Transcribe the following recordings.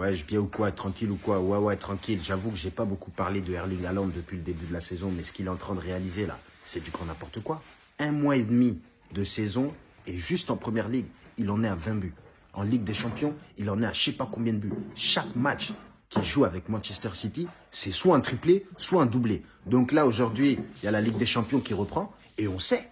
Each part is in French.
Ouais, je bien ou quoi, tranquille ou quoi Ouais, ouais, tranquille. J'avoue que j'ai pas beaucoup parlé de Erling Haaland depuis le début de la saison, mais ce qu'il est en train de réaliser là, c'est du grand n'importe quoi. Un mois et demi de saison et juste en première ligue, il en est à 20 buts. En Ligue des Champions, il en est à je sais pas combien de buts. Chaque match qu'il joue avec Manchester City, c'est soit un triplé, soit un doublé. Donc là, aujourd'hui, il y a la Ligue des Champions qui reprend et on sait,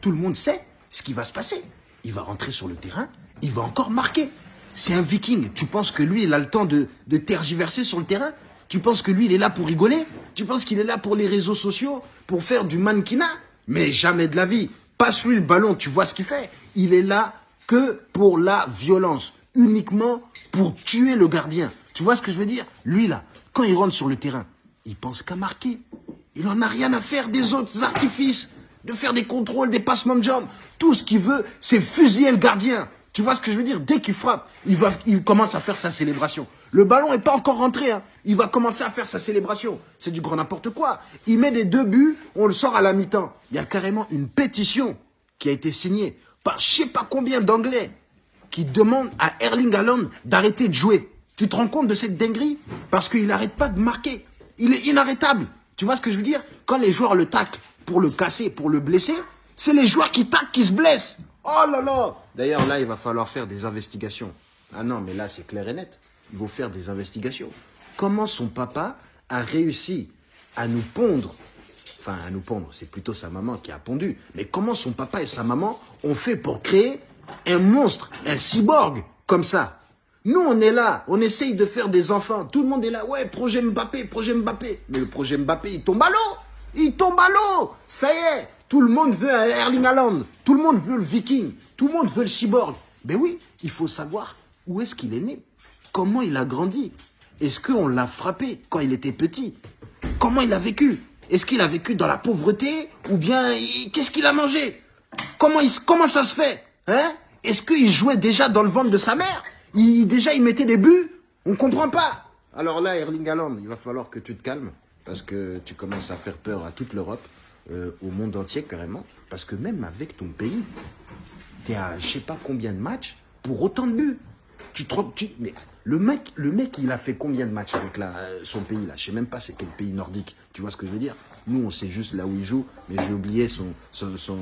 tout le monde sait ce qui va se passer. Il va rentrer sur le terrain, il va encore marquer. C'est un viking. Tu penses que lui, il a le temps de, tergiverser sur le terrain? Tu penses que lui, il est là pour rigoler? Tu penses qu'il est là pour les réseaux sociaux Pour faire du mannequinat? Mais jamais de la vie. Passe-lui le ballon, tu vois ce qu'il fait. Il est là que pour la violence. Uniquement pour tuer le gardien. Tu vois ce que je veux dire? Lui, là, quand il rentre sur le terrain, il pense qu'à marquer. Il en a rien à faire des autres artifices, de faire des contrôles, des passements de jambes. Tout ce qu'il veut, c'est fusiller le gardien. Tu vois ce que je veux dire? Dès qu'il frappe, il, va, il commence à faire sa célébration. Le ballon n'est pas encore rentré. Hein. Il va commencer à faire sa célébration. C'est du grand n'importe quoi. Il met des deux buts, on le sort à la mi-temps. Il y a carrément une pétition qui a été signée par je sais pas combien d'Anglais qui demandent à Erling Haaland d'arrêter de jouer. Tu te rends compte de cette dinguerie? Parce qu'il n'arrête pas de marquer. Il est inarrêtable. Tu vois ce que je veux dire? Quand les joueurs le taclent pour le casser, pour le blesser, c'est les joueurs qui taclent qui se blessent. Oh là là D'ailleurs, là, il va falloir faire des investigations. Ah non, mais là, c'est clair et net. Il faut faire des investigations. Comment son papa a réussi à nous pondre? Enfin, à nous pondre, c'est plutôt sa maman qui a pondu. Mais comment son papa et sa maman ont fait pour créer un monstre, un cyborg, comme ça? Nous, on est là, on essaye de faire des enfants. Tout le monde est là, ouais, projet Mbappé, projet Mbappé. Mais le projet Mbappé, il tombe à l'eau Il tombe à l'eau Ça y est tout le monde veut un Erling Haaland. Tout le monde veut le viking. Tout le monde veut le cyborg. Ben oui, il faut savoir où est-ce qu'il est né. Comment il a grandi. Est-ce qu'on l'a frappé quand il était petit Comment il a vécu Est-ce qu'il a vécu dans la pauvreté Ou bien qu'est-ce qu'il a mangé comment, comment ça se fait hein Est-ce qu'il jouait déjà dans le ventre de sa mère il, Déjà il mettait des buts On ne comprend pas. Alors là, Erling Haaland, il va falloir que tu te calmes. Parce que tu commences à faire peur à toute l'Europe. Euh, au monde entier carrément. Parce que même avec ton pays, tu es à je sais pas combien de matchs pour autant de buts. Tu te tu, mais le mec, le mec, il a fait combien de matchs avec la, son pays là? Je sais même pas c'est quel pays nordique. Tu vois ce que je veux dire? Nous, on sait juste là où il joue, mais j'ai oublié son son, son,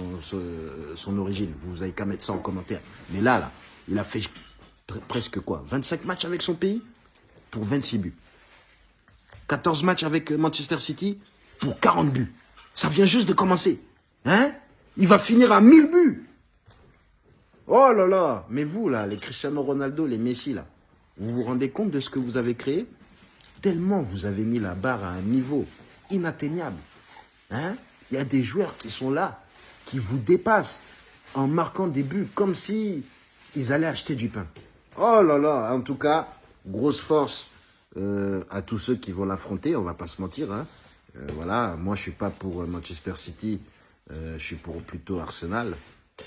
son, origine. Vous avez qu'à mettre ça en commentaire. Mais là, là, il a fait presque quoi? 25 matchs avec son pays pour 26 buts. 14 matchs avec Manchester City pour 40 buts. Ça vient juste de commencer. Hein? Il va finir à 1000 buts. Oh là là Mais vous, là, les Cristiano Ronaldo, les Messi, là, vous vous rendez compte de ce que vous avez créé? Tellement vous avez mis la barre à un niveau inatteignable. Hein? Il y a des joueurs qui sont là, qui vous dépassent en marquant des buts comme si ils allaient acheter du pain. Oh là là En tout cas, grosse force euh, à tous ceux qui vont l'affronter, on va pas se mentir. Hein euh, voilà, moi je suis pas pour Manchester City, euh, je suis pour plutôt Arsenal.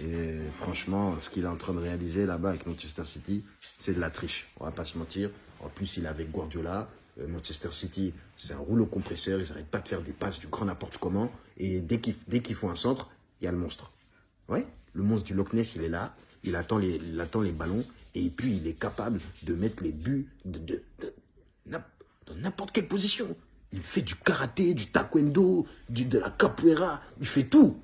Et franchement, ce qu'il est en train de réaliser là-bas avec Manchester City, c'est de la triche. On va pas se mentir. En plus, il est avec Guardiola. Euh, Manchester City, c'est un rouleau compresseur. Ils n'arrêtent pas de faire des passes du grand n'importe comment. Et dès qu'ils font un centre, il y a le monstre. Ouais, le monstre du Loch Ness, il est là. Il attend les, ballons. Et puis, il est capable de mettre les buts de, de, de, dans n'importe quelle position. Il fait du karaté, du taekwondo, de la capoeira. Il fait tout.